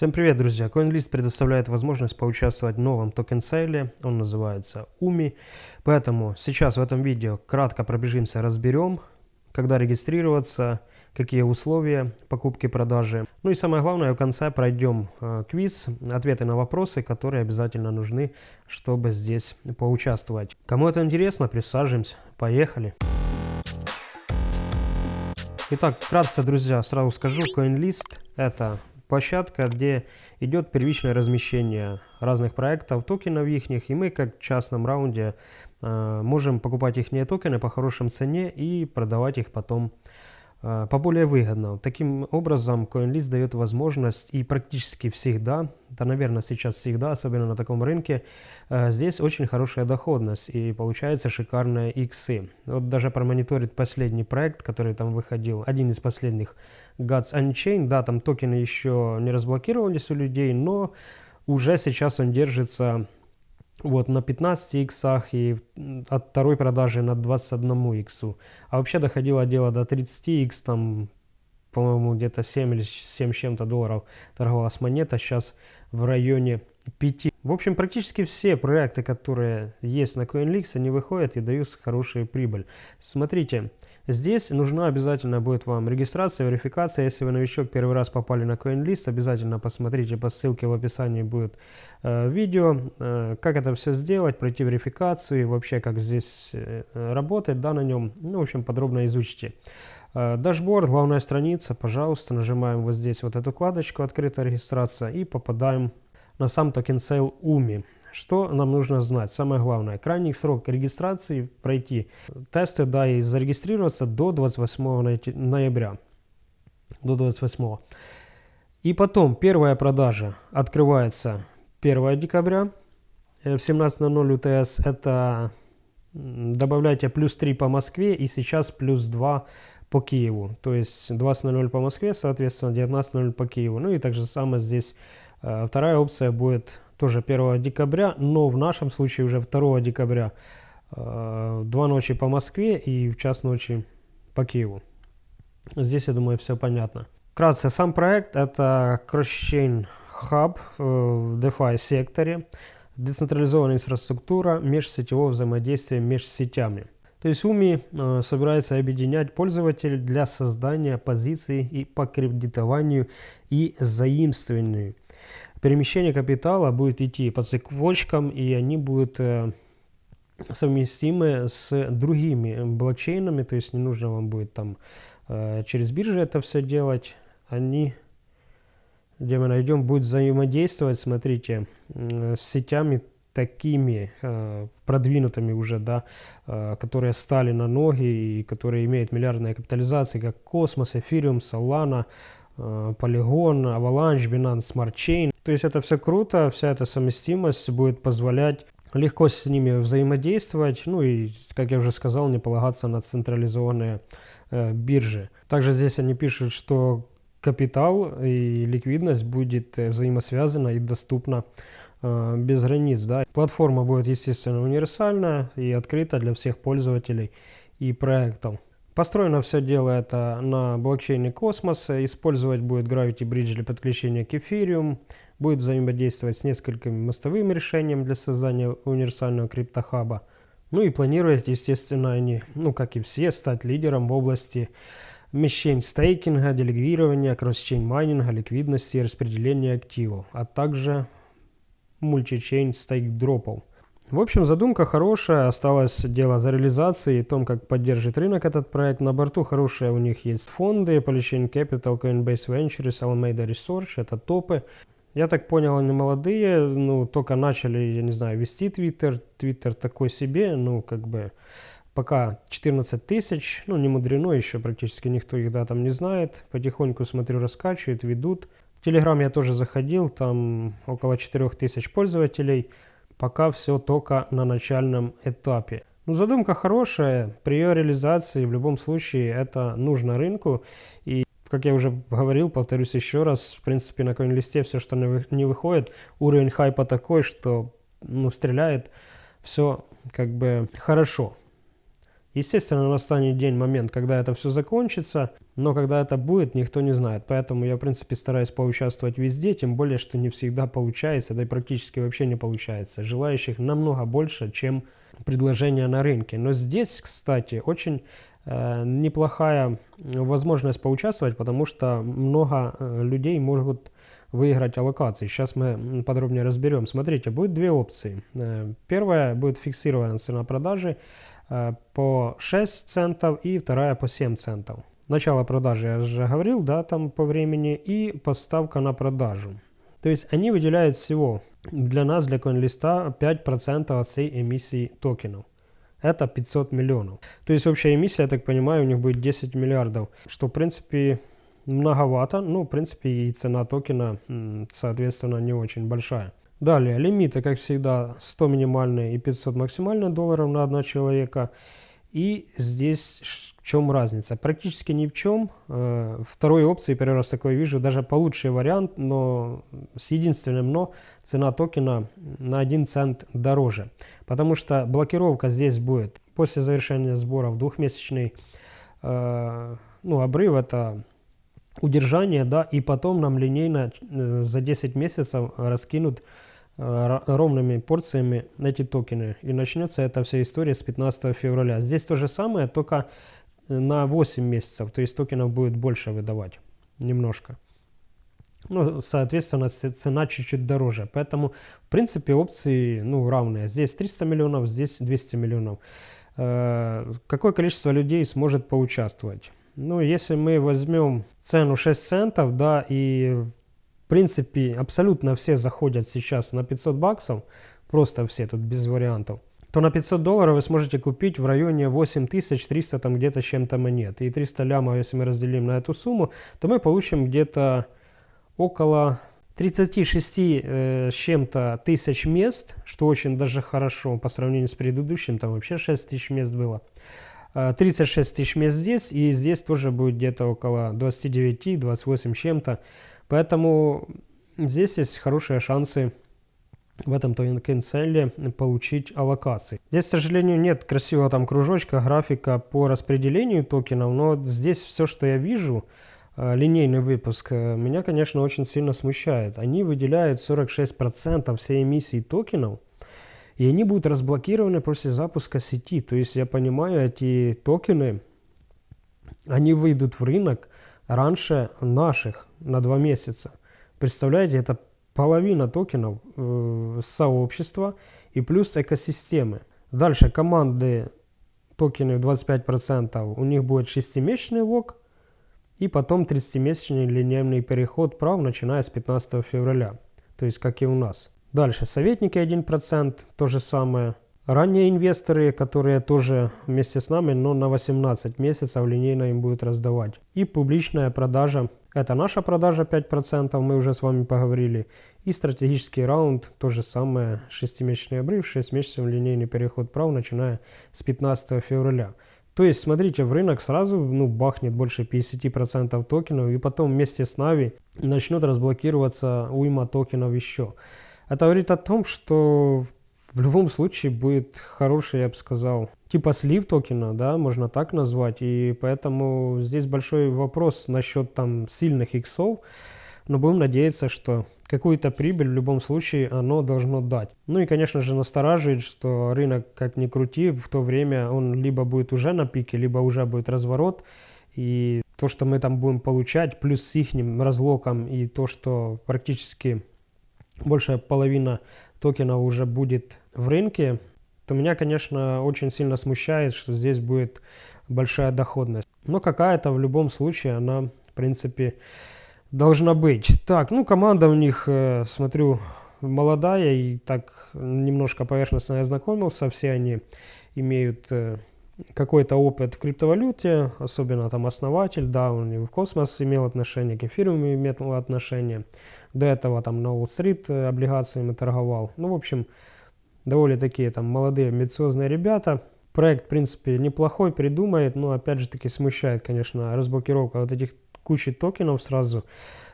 Всем привет, друзья! CoinList предоставляет возможность поучаствовать в новом токен-сейле. Он называется UMI. Поэтому сейчас в этом видео кратко пробежимся, разберем, когда регистрироваться, какие условия покупки-продажи. Ну и самое главное, в конце пройдем э, квиз, ответы на вопросы, которые обязательно нужны, чтобы здесь поучаствовать. Кому это интересно, присаживаемся. Поехали! Итак, вкратце, друзья, сразу скажу, CoinList это площадка, где идет первичное размещение разных проектов, токенов их, и мы как в частном раунде э, можем покупать их токены по хорошим цене и продавать их потом э, по более выгодно. Таким образом, CoinList дает возможность и практически всегда, да, наверное, сейчас всегда, особенно на таком рынке, э, здесь очень хорошая доходность и получается шикарные иксы. Вот даже промониторить последний проект, который там выходил, один из последних Gods Unchained, да, там токены еще не разблокировались у людей, но уже сейчас он держится вот на 15 иксах и от второй продажи на 21 иксу. А вообще доходило дело до 30 икс, там, по-моему, где-то 7 или 7 чем-то долларов торговалась монета, сейчас в районе 5. В общем, практически все проекты, которые есть на CoinLix, они выходят и дают хорошую прибыль. Смотрите, Здесь нужна обязательно будет вам регистрация, верификация. Если вы новичок, первый раз попали на CoinList, обязательно посмотрите по ссылке в описании будет э, видео, э, как это все сделать, пройти верификацию и вообще как здесь э, работает, да, на нем. Ну, в общем, подробно изучите. Э, dashboard, главная страница, пожалуйста, нажимаем вот здесь вот эту вкладочку «Открытая регистрация» и попадаем на сам token sale UMI. Что нам нужно знать? Самое главное, крайний срок регистрации пройти тесты, да, и зарегистрироваться до 28 ноября. До 28. И потом первая продажа открывается 1 декабря э, в 17.00 УТС. Это добавляйте плюс 3 по Москве и сейчас плюс 2 по Киеву. То есть 20.00 по Москве, соответственно 19.00 по Киеву. Ну и также самое здесь э, вторая опция будет тоже 1 декабря, но в нашем случае уже 2 декабря. Э, два ночи по Москве и в час ночи по Киеву. Здесь, я думаю, все понятно. Вкратце, сам проект это CrossChain Hub в DeFi секторе, децентрализованная инфраструктура, межсетевого взаимодействия между сетями. То есть UMI э, собирается объединять пользователей для создания позиций и по кредитованию и заимствованию перемещение капитала будет идти по цепочкам, и они будут э, совместимы с другими блокчейнами, то есть не нужно вам будет там э, через биржи это все делать. Они, где мы найдем, будут взаимодействовать, смотрите, с сетями такими э, продвинутыми уже, да, которые стали на ноги и которые имеют миллиардные капитализации, как Космос, Эфириум, Solana, Polygon, Avalanche, Binance Smart Chain. То есть это все круто, вся эта совместимость будет позволять легко с ними взаимодействовать, ну и, как я уже сказал, не полагаться на централизованные э, биржи. Также здесь они пишут, что капитал и ликвидность будет э, взаимосвязана и доступна э, без границ. Да. Платформа будет, естественно, универсальная и открыта для всех пользователей и проектов. Построено все дело это на блокчейне Космоса. Использовать будет Gravity Bridge для подключения к Ethereum будет взаимодействовать с несколькими мостовыми решениями для создания универсального криптохаба. Ну и планирует, естественно, они, ну как и все, стать лидером в области мещень стейкинга, делегирования, кросс-чейн майнинга, ликвидности и распределения активов, а также мультичейн стейк-дропов. В общем, задумка хорошая, осталось дело за реализацией и том, как поддержит рынок этот проект. На борту хорошие у них есть фонды, Polychain Capital, Coinbase Ventures, Alameda Research, это топы. Я так понял, они молодые, ну, только начали, я не знаю, вести Твиттер. Твиттер такой себе, ну, как бы, пока 14 тысяч, ну, не мудрено еще, практически никто их, да, там не знает. Потихоньку, смотрю, раскачивают, ведут. В Телеграм я тоже заходил, там около 4 тысяч пользователей. Пока все только на начальном этапе. Ну, задумка хорошая, при ее реализации в любом случае это нужно рынку. И как я уже говорил, повторюсь еще раз, в принципе, на коин-листе все, что не выходит, уровень хайпа такой, что ну, стреляет все как бы хорошо. Естественно, настанет день, момент, когда это все закончится, но когда это будет, никто не знает. Поэтому я, в принципе, стараюсь поучаствовать везде, тем более, что не всегда получается, да и практически вообще не получается. Желающих намного больше, чем предложения на рынке. Но здесь, кстати, очень неплохая возможность поучаствовать, потому что много э, людей могут выиграть аллокации. Сейчас мы подробнее разберем. Смотрите, будет две опции. Э, первая будет фиксированная цена продажи – Э, по 6 центов и вторая по 7 центов. Начало продажи я уже говорил, да, там по времени, и поставка на продажу. То есть они выделяют всего для нас, для CoinList, 5% от всей эмиссии токенов. Это 500 миллионов. То есть общая эмиссия, я так понимаю, у них будет 10 миллиардов, что в принципе многовато, ну в принципе и цена токена соответственно не очень большая. Далее, лимиты, как всегда, 100 минимальные и 500 максимально долларов на одного человека. И здесь в чем разница? Практически ни в чем. Э, второй опции, первый раз такое вижу, даже получший вариант, но с единственным но, цена токена на 1 цент дороже. Потому что блокировка здесь будет после завершения сборов двухмесячный э, ну, обрыв, это удержание, да, и потом нам линейно э, за 10 месяцев раскинут ровными порциями эти токены. И начнется эта вся история с 15 февраля. Здесь то же самое, только на 8 месяцев. То есть токенов будет больше выдавать. Немножко. Ну, соответственно, цена чуть-чуть дороже. Поэтому, в принципе, опции ну, равные. Здесь 300 миллионов, здесь 200 миллионов. Э, какое количество людей сможет поучаствовать? Ну, если мы возьмем цену 6 центов, да, и принципе, абсолютно все заходят сейчас на 500 баксов, просто все тут без вариантов, то на 500 долларов вы сможете купить в районе 8300 там где-то чем-то монет. И 300 лямов, если мы разделим на эту сумму, то мы получим где-то около 36 э, чем-то тысяч мест, что очень даже хорошо по сравнению с предыдущим, там вообще 6 тысяч мест было. 36 э, тысяч мест здесь, и здесь тоже будет где-то около 29-28 чем-то. Поэтому здесь есть хорошие шансы в этом токенселе получить аллокации. Здесь, к сожалению, нет красивого там кружочка, графика по распределению токенов, но здесь все, что я вижу, э, линейный выпуск, э, меня, конечно, очень сильно смущает. Они выделяют 46% всей эмиссии токенов, и они будут разблокированы после запуска сети. То есть, я понимаю, эти токены, они выйдут в рынок раньше наших на два месяца. Представляете, это половина токенов э, сообщества и плюс экосистемы. Дальше команды токены 25%, у них будет 6-месячный лог и потом 30-месячный линейный переход прав, начиная с 15 февраля. То есть как и у нас. Дальше советники 1%, то же самое. Ранние инвесторы, которые тоже вместе с нами, но на 18 месяцев линейно им будет раздавать. И публичная продажа. Это наша продажа 5%, мы уже с вами поговорили. И стратегический раунд, то же самое, 6-месячный обрыв, 6 месяцев линейный переход прав, начиная с 15 февраля. То есть, смотрите, в рынок сразу ну, бахнет больше 50% токенов, и потом вместе с Нави начнет разблокироваться уйма токенов еще. Это говорит о том, что в любом случае будет хороший, я бы сказал, типа слив токена, да, можно так назвать. И поэтому здесь большой вопрос насчет там сильных иксов. Но будем надеяться, что какую-то прибыль в любом случае оно должно дать. Ну и, конечно же, настораживает, что рынок, как ни крути, в то время он либо будет уже на пике, либо уже будет разворот. И то, что мы там будем получать, плюс с их разлоком и то, что практически большая половина токенов уже будет в рынке, то меня, конечно, очень сильно смущает, что здесь будет большая доходность. Но какая-то в любом случае она, в принципе, должна быть. Так, ну команда у них, э, смотрю, молодая и так немножко поверхностно я знакомился. Все они имеют э, какой-то опыт в криптовалюте, особенно там основатель, да, он и в космос имел отношение, к эфирам имел отношение. До этого там на Уолл-стрит э, облигациями торговал. Ну, в общем, довольно такие там молодые, амбициозные ребята. Проект, в принципе, неплохой, придумает, но опять же таки смущает, конечно, разблокировка вот этих кучи токенов сразу.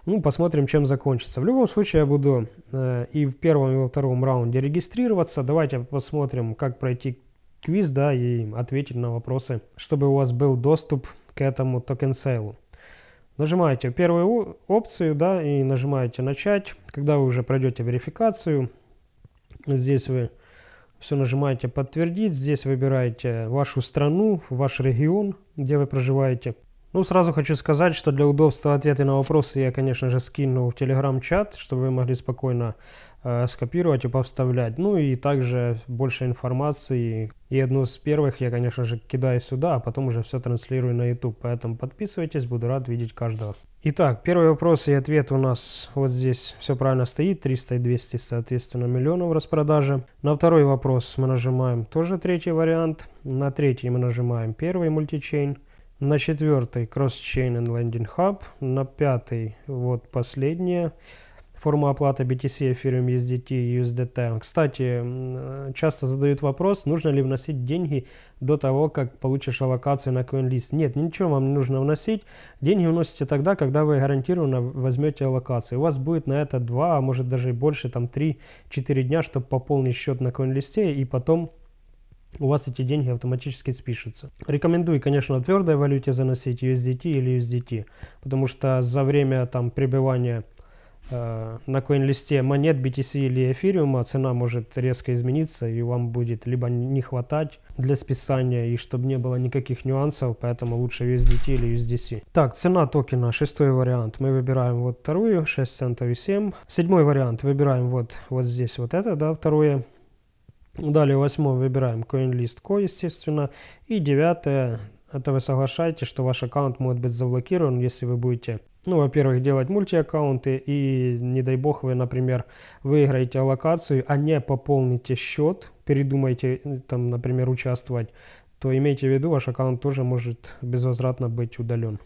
Ну, посмотрим, чем закончится. В любом случае, я буду э, и в первом, и во втором раунде регистрироваться. Давайте посмотрим, как пройти квиз, да, и ответить на вопросы, чтобы у вас был доступ к этому токен сейлу. Нажимаете первую опцию, да, и нажимаете начать. Когда вы уже пройдете верификацию, здесь вы все нажимаете подтвердить. Здесь выбираете вашу страну, ваш регион, где вы проживаете. Ну, сразу хочу сказать, что для удобства ответы на вопросы я, конечно же, скину в телеграм-чат, чтобы вы могли спокойно э, скопировать и повставлять. Ну и также больше информации. И одну из первых я, конечно же, кидаю сюда, а потом уже все транслирую на YouTube. Поэтому подписывайтесь, буду рад видеть каждого. Итак, первый вопрос и ответ у нас вот здесь все правильно стоит. 300 и 200, соответственно, миллионов распродажи. На второй вопрос мы нажимаем тоже третий вариант. На третий мы нажимаем первый мультичейн. На четвертый Cross-Chain and Landing Hub. На пятый вот последняя форма оплаты BTC, Ethereum, USDT USDT. Кстати, часто задают вопрос, нужно ли вносить деньги до того, как получишь аллокацию на CoinList. Нет, ничего вам не нужно вносить. Деньги вносите тогда, когда вы гарантированно возьмете аллокацию. У вас будет на это 2, а может даже больше, там 3-4 дня, чтобы пополнить счет на CoinList и потом у вас эти деньги автоматически спишутся. Рекомендую, конечно, в твердой валюте заносить USDT или USDT, потому что за время там пребывания э, на коин-листе монет BTC или эфириума цена может резко измениться, и вам будет либо не хватать для списания, и чтобы не было никаких нюансов, поэтому лучше USDT или USDC. Так, цена токена, шестой вариант. Мы выбираем вот вторую, 6 центов и 7. Седьмой вариант выбираем вот, вот здесь вот это, да, второе. Далее восьмой выбираем CoinList Co, естественно. И девятое, это вы соглашаетесь, что ваш аккаунт может быть заблокирован, если вы будете, ну, во-первых, делать мультиаккаунты, и, не дай бог, вы, например, выиграете аллокацию, а не пополните счет, передумаете, там, например, участвовать, то имейте в виду, ваш аккаунт тоже может безвозвратно быть удален.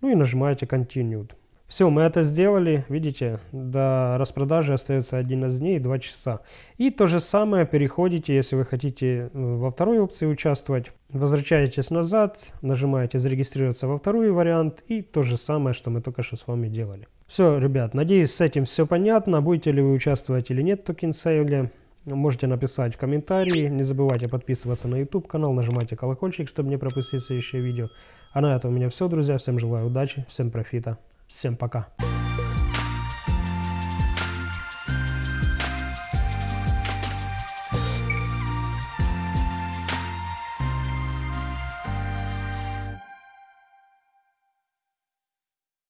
Ну и нажимаете Continued. Все, мы это сделали, видите, до распродажи остается 11 дней и 2 часа. И то же самое переходите, если вы хотите э, во второй опции участвовать, возвращаетесь назад, нажимаете зарегистрироваться во второй вариант и то же самое, что мы только что с вами делали. Все, ребят, надеюсь с этим все понятно, будете ли вы участвовать или нет в токен сейле. Можете написать в комментарии, не забывайте подписываться на YouTube канал, нажимайте колокольчик, чтобы не пропустить следующее видео. А на этом у меня все, друзья, всем желаю удачи, всем профита. Всем пока.